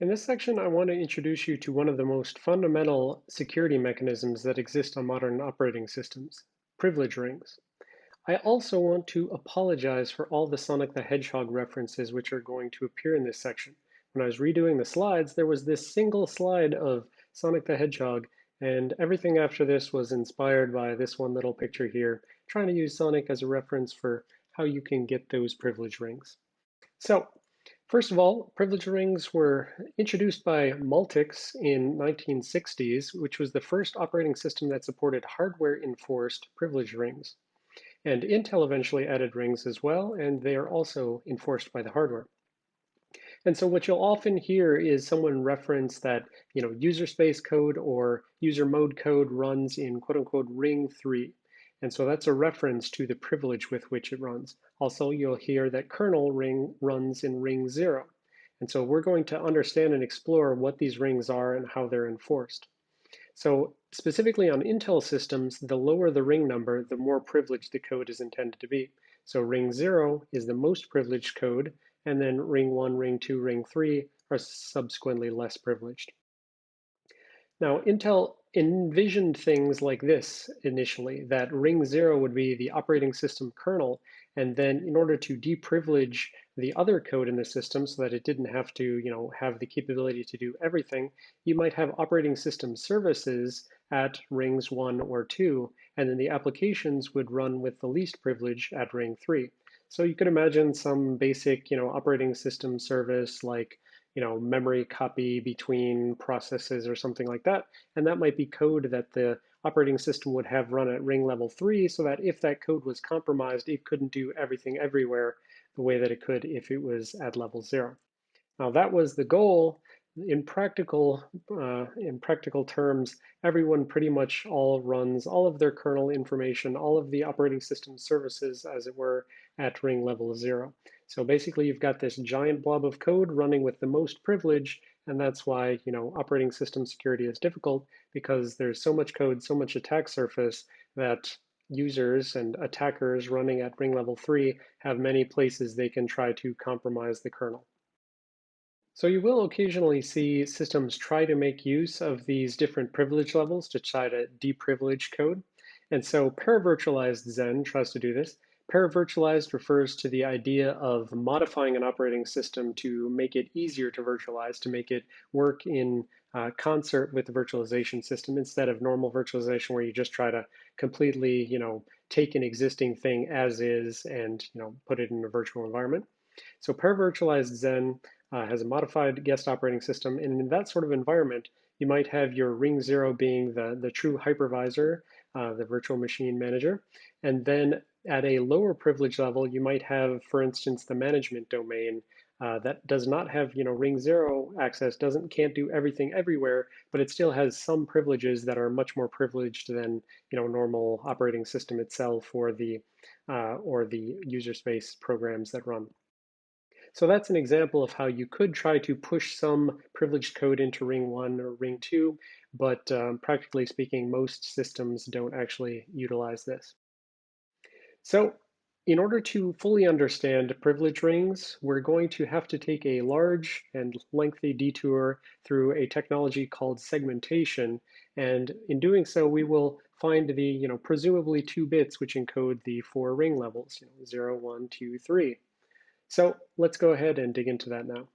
In this section, I want to introduce you to one of the most fundamental security mechanisms that exist on modern operating systems, privilege rings. I also want to apologize for all the Sonic the Hedgehog references which are going to appear in this section. When I was redoing the slides, there was this single slide of Sonic the Hedgehog, and everything after this was inspired by this one little picture here, trying to use Sonic as a reference for how you can get those privilege rings. So First of all, privilege rings were introduced by Multics in 1960s, which was the first operating system that supported hardware-enforced privilege rings. And Intel eventually added rings as well, and they are also enforced by the hardware. And so what you'll often hear is someone reference that, you know, user space code or user mode code runs in quote unquote ring three. And so that's a reference to the privilege with which it runs. Also, you'll hear that kernel ring runs in ring zero. And so we're going to understand and explore what these rings are and how they're enforced. So specifically on Intel systems, the lower the ring number, the more privileged the code is intended to be. So ring zero is the most privileged code, and then ring one, ring two, ring three are subsequently less privileged. Now, Intel envisioned things like this initially, that ring zero would be the operating system kernel, and then in order to deprivilege the other code in the system so that it didn't have to you know, have the capability to do everything, you might have operating system services at rings one or two, and then the applications would run with the least privilege at ring three. So you could imagine some basic you know, operating system service like you know, memory copy between processes or something like that. And that might be code that the operating system would have run at ring level three so that if that code was compromised, it couldn't do everything everywhere the way that it could if it was at level zero. Now that was the goal. In practical, uh, in practical terms, everyone pretty much all runs all of their kernel information, all of the operating system services, as it were, at ring level zero. So basically you've got this giant blob of code running with the most privilege, and that's why you know operating system security is difficult because there's so much code, so much attack surface that users and attackers running at ring level three have many places they can try to compromise the kernel. So you will occasionally see systems try to make use of these different privilege levels to try to deprivilege code. And so paravirtualized Xen tries to do this. Paravirtualized refers to the idea of modifying an operating system to make it easier to virtualize, to make it work in uh, concert with the virtualization system instead of normal virtualization where you just try to completely, you know, take an existing thing as is and, you know, put it in a virtual environment. So paravirtualized Xen uh, has a modified guest operating system. And in that sort of environment, you might have your ring zero being the, the true hypervisor, uh, the virtual machine manager. And then at a lower privilege level, you might have, for instance, the management domain uh, that does not have, you know, ring zero access, doesn't can't do everything everywhere, but it still has some privileges that are much more privileged than, you know, normal operating system itself or the uh, or the user space programs that run. So that's an example of how you could try to push some privileged code into ring one or ring two, but um, practically speaking, most systems don't actually utilize this. So in order to fully understand privilege rings, we're going to have to take a large and lengthy detour through a technology called segmentation. And in doing so, we will find the, you know, presumably two bits which encode the four ring levels, you know, 0, 1, 2, 3. So let's go ahead and dig into that now.